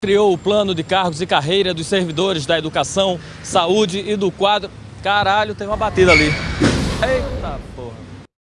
criou o plano de cargos e carreira dos servidores da educação, saúde e do quadro. Caralho, tem uma batida ali. Eita porra.